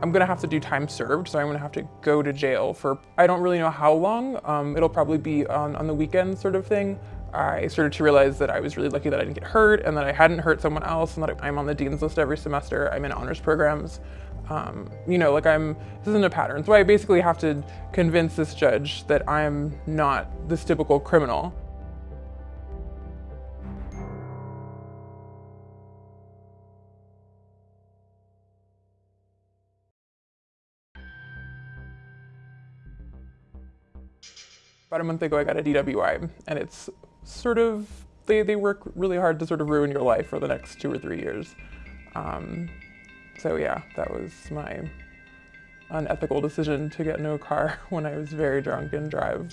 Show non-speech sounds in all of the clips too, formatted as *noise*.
I'm gonna have to do time served, so I'm gonna have to go to jail for, I don't really know how long. Um, it'll probably be on, on the weekend sort of thing. I started to realize that I was really lucky that I didn't get hurt and that I hadn't hurt someone else and that I'm on the dean's list every semester. I'm in honors programs. Um, you know, like I'm, this isn't a pattern. So I basically have to convince this judge that I'm not this typical criminal. About a month ago, I got a DWI, and it's sort of, they, they work really hard to sort of ruin your life for the next two or three years. Um, so yeah, that was my unethical decision to get no car *laughs* when I was very drunk and drive.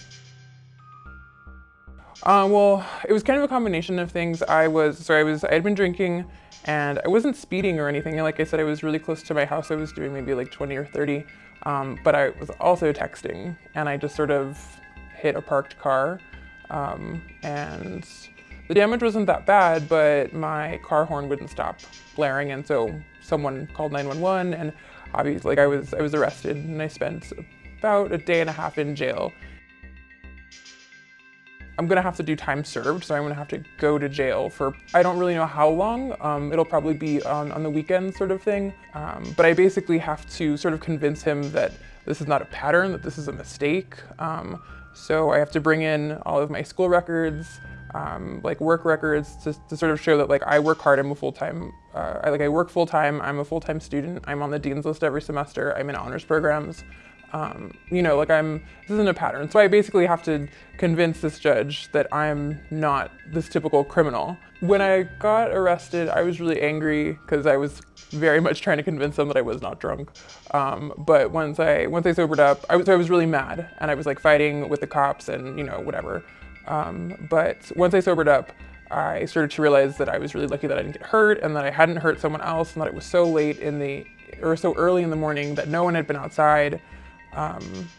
Uh, well, it was kind of a combination of things. I was, so I was, I had been drinking and I wasn't speeding or anything. Like I said, I was really close to my house. I was doing maybe like 20 or 30, um, but I was also texting and I just sort of hit a parked car. Um, and the damage wasn't that bad, but my car horn wouldn't stop blaring. And so someone called 911 and obviously like I was, I was arrested and I spent about a day and a half in jail. I'm gonna have to do time served, so I'm gonna have to go to jail for, I don't really know how long. Um, it'll probably be on, on the weekend sort of thing. Um, but I basically have to sort of convince him that this is not a pattern, that this is a mistake. Um, so I have to bring in all of my school records, um, like work records to, to, sort of show that like I work hard, I'm a full-time, uh, I, like I work full-time, I'm a full-time student, I'm on the dean's list every semester, I'm in honors programs. Um, you know, like I'm, this isn't a pattern. So I basically have to convince this judge that I'm not this typical criminal. When I got arrested, I was really angry because I was very much trying to convince them that I was not drunk. Um, but once I, once I sobered up, I was, I was really mad and I was like fighting with the cops and you know, whatever. Um, but once I sobered up, I started to realize that I was really lucky that I didn't get hurt and that I hadn't hurt someone else and that it was so late in the, or so early in the morning that no one had been outside. Um,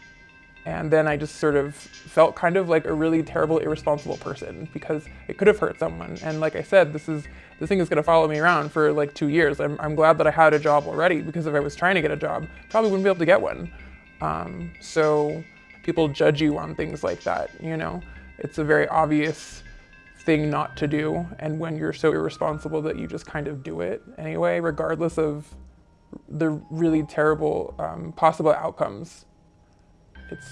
and then I just sort of felt kind of like a really terrible, irresponsible person because it could have hurt someone. And like I said, this is this thing is going to follow me around for like two years. I'm, I'm glad that I had a job already because if I was trying to get a job, probably wouldn't be able to get one. Um, so people judge you on things like that, you know? It's a very obvious thing not to do. And when you're so irresponsible that you just kind of do it anyway, regardless of the really terrible um, possible outcomes. It's,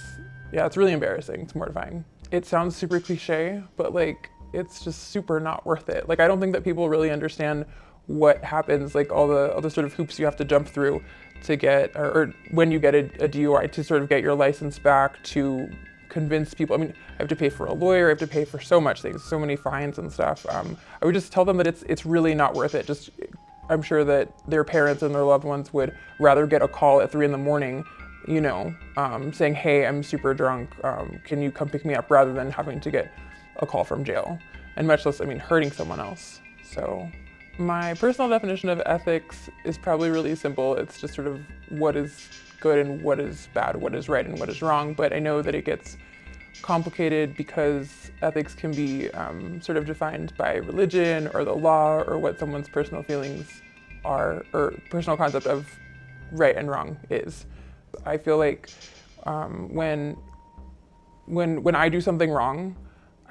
yeah, it's really embarrassing. It's mortifying. It sounds super cliche, but like, it's just super not worth it. Like, I don't think that people really understand what happens, like all the, all the sort of hoops you have to jump through to get, or, or when you get a, a DUI to sort of get your license back, to convince people. I mean, I have to pay for a lawyer, I have to pay for so much things, so many fines and stuff. Um, I would just tell them that it's, it's really not worth it. Just I'm sure that their parents and their loved ones would rather get a call at three in the morning, you know, um, saying, hey, I'm super drunk, um, can you come pick me up, rather than having to get a call from jail. And much less, I mean, hurting someone else. So my personal definition of ethics is probably really simple. It's just sort of what is good and what is bad, what is right and what is wrong. But I know that it gets complicated because ethics can be um, sort of defined by religion or the law or what someone's personal feelings are or personal concept of right and wrong is. I feel like um, when, when, when I do something wrong,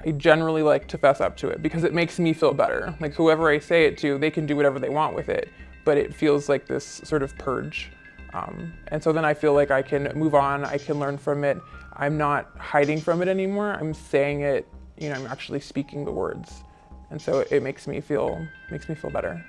I generally like to fess up to it because it makes me feel better. Like whoever I say it to, they can do whatever they want with it, but it feels like this sort of purge. Um, and so then I feel like I can move on, I can learn from it. I'm not hiding from it anymore. I'm saying it, you know, I'm actually speaking the words. And so it makes me feel, makes me feel better.